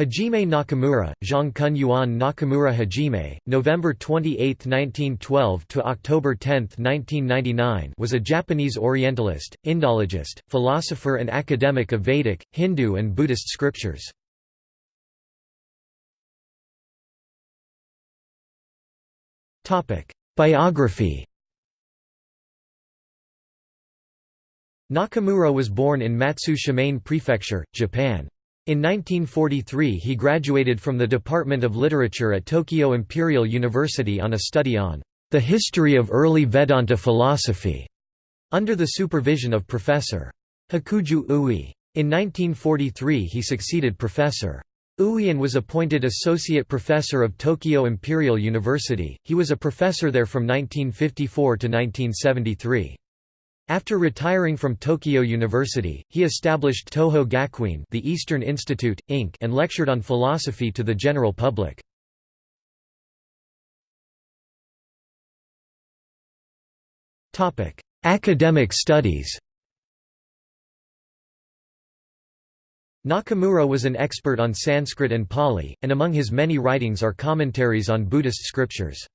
Hajime Nakamura, Zhang Yuan Nakamura Hajime, November 28, 1912 to October 10, 1999, was a Japanese Orientalist, Indologist, philosopher and academic of Vedic, Hindu and Buddhist scriptures. Topic: Biography. Nakamura was born in Matsue Shimane Prefecture, Japan. In 1943 he graduated from the Department of Literature at Tokyo Imperial University on a study on the history of early Vedanta philosophy, under the supervision of Professor Hakuju Ui. In 1943 he succeeded Professor Ui and was appointed Associate Professor of Tokyo Imperial University. He was a professor there from 1954 to 1973. After retiring from Tokyo University, he established Toho Gakuin the Eastern Institute, Inc. and lectured on philosophy to the general public. Academic studies Nakamura was an expert on Sanskrit and Pali, and among his many writings are commentaries on Buddhist scriptures.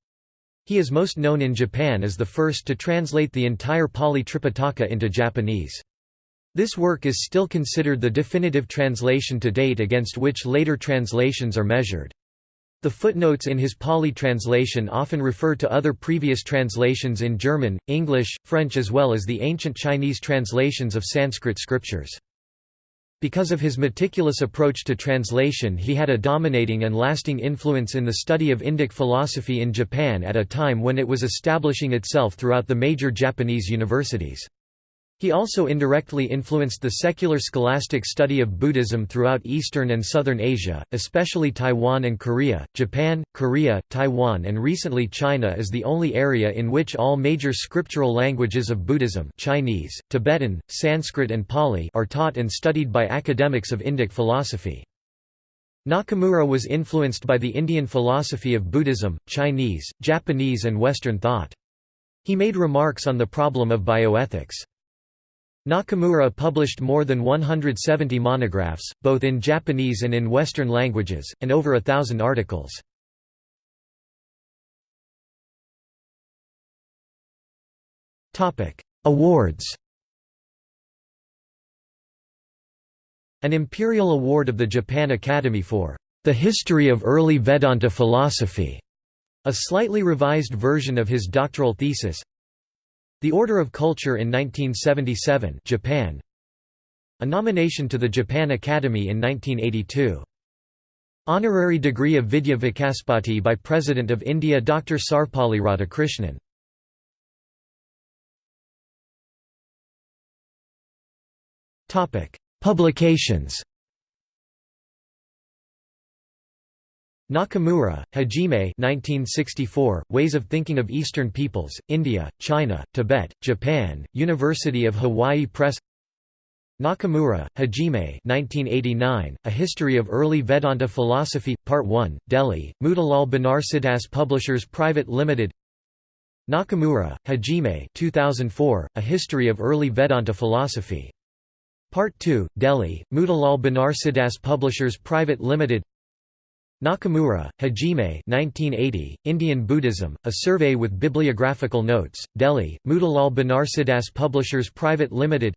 He is most known in Japan as the first to translate the entire Pali Tripitaka into Japanese. This work is still considered the definitive translation to date against which later translations are measured. The footnotes in his Pali translation often refer to other previous translations in German, English, French as well as the ancient Chinese translations of Sanskrit scriptures. Because of his meticulous approach to translation he had a dominating and lasting influence in the study of Indic philosophy in Japan at a time when it was establishing itself throughout the major Japanese universities. He also indirectly influenced the secular scholastic study of Buddhism throughout Eastern and Southern Asia, especially Taiwan and Korea. Japan, Korea, Taiwan, and recently China is the only area in which all major scriptural languages of Buddhism Chinese, Tibetan, Sanskrit, and Pali are taught and studied by academics of Indic philosophy. Nakamura was influenced by the Indian philosophy of Buddhism, Chinese, Japanese, and Western thought. He made remarks on the problem of bioethics. Nakamura published more than 170 monographs, both in Japanese and in Western languages, and over a thousand articles. Awards An Imperial Award of the Japan Academy for the history of early Vedanta philosophy, a slightly revised version of his doctoral thesis the Order of Culture in 1977 Japan. A nomination to the Japan Academy in 1982 Honorary degree of Vidya Vachaspati by President of India Dr. Sarvepalli Radhakrishnan. Publications Nakamura, Hajime 1964, Ways of Thinking of Eastern Peoples, India, China, Tibet, Japan, University of Hawaii Press Nakamura, Hajime 1989, A History of Early Vedanta Philosophy, Part 1, Delhi, Motilal Banarsidass Publishers Private Limited Nakamura, Hajime 2004, A History of Early Vedanta Philosophy. Part 2, Delhi, Motilal Banarsidass Publishers Private Limited Nakamura, Hajime 1980, Indian Buddhism, A Survey with Bibliographical Notes, Delhi, Motilal Banarsidass Publishers Private Limited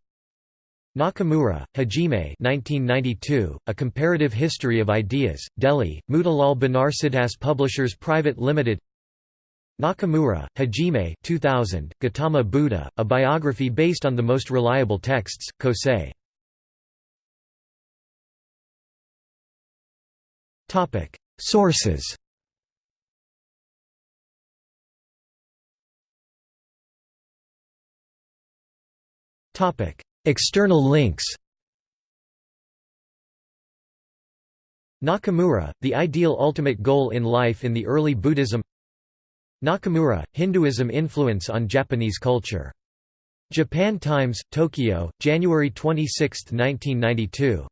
Nakamura, Hajime 1992, A Comparative History of Ideas, Delhi, Motilal Banarsidass Publishers Private Limited Nakamura, Hajime 2000, Gautama Buddha, A Biography Based on the Most Reliable Texts, Kosei Topic: Sources. Topic: External links. Nakamura, the ideal ultimate goal in life in the early Buddhism Nakamura, Hinduism influence on Japanese culture. Japan Times, Tokyo, January 26, 1992.